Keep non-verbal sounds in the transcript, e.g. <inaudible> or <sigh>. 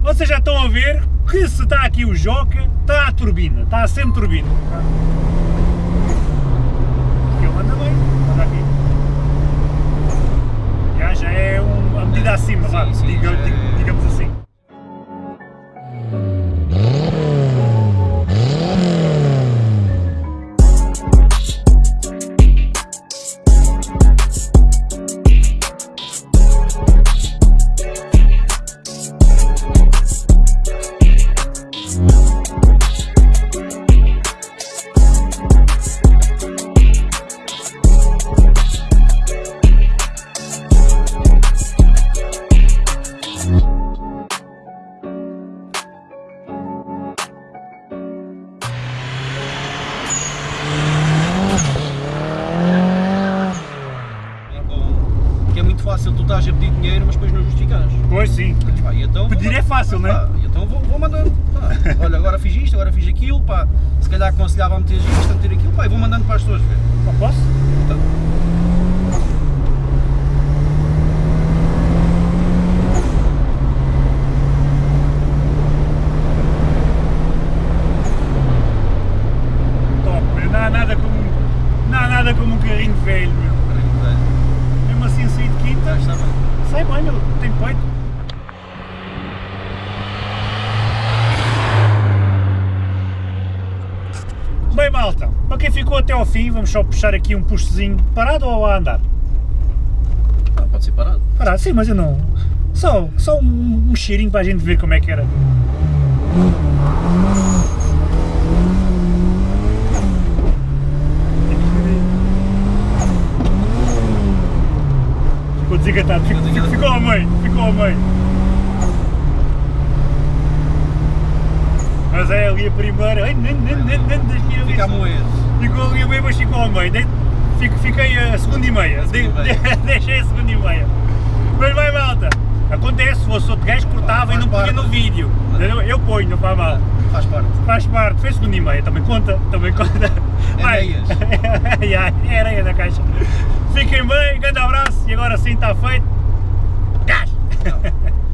vocês já estão a ver que se está aqui o Joca, está a turbina, está a sempre turbina. Ele anda bem, anda aqui. Já, já é uma medida acima, Sim, vá, sim, fácil tu estás a pedir dinheiro, mas depois não justificas. Pois sim, Pá, e então, Pedir é fácil, não é? Pá, então vou, vou mandando. pá. <laughs> Olha, agora fiz isto, agora fiz aquilo, pá. Se calhar aconselhava a meter isto, a meter aquilo, pá, e vou mandando para as pessoas ver. Pá, posso? Então, não há nada como, não há nada como um carrinho velho, meu. Assim a sair de quinta, está bem. sai bem, meu, tem peito. Bem malta, para quem ficou até ao fim, vamos só puxar aqui um puxozinho, parado ou a andar? Ah, pode ser parado. Parado, sim, mas eu não... Só, só um, um cheirinho para a gente ver como é que era. Ficou desengatado, ficou, Ficou ficou ao meio, ficou ao meio. Mas é ali a primeira, ai, nem, nem, nem, nem, nem, Fica a moer. Ficou ali a meio, mas ficou ao meio. Fico- Fiquei a segunda e meia. <laughs> Deixei a segunda e meia. Mas vai malta. Acontece, se fosse outro gajo cortava e não punha no vídeo. Eu, ponho, não faz mal. Faz parte. Faz parte, fez segunda e meia, também conta, também conta. Vai. é, é areia da caixa. Fiquem bem, grande abraço e agora sim está feito. Gás! Não.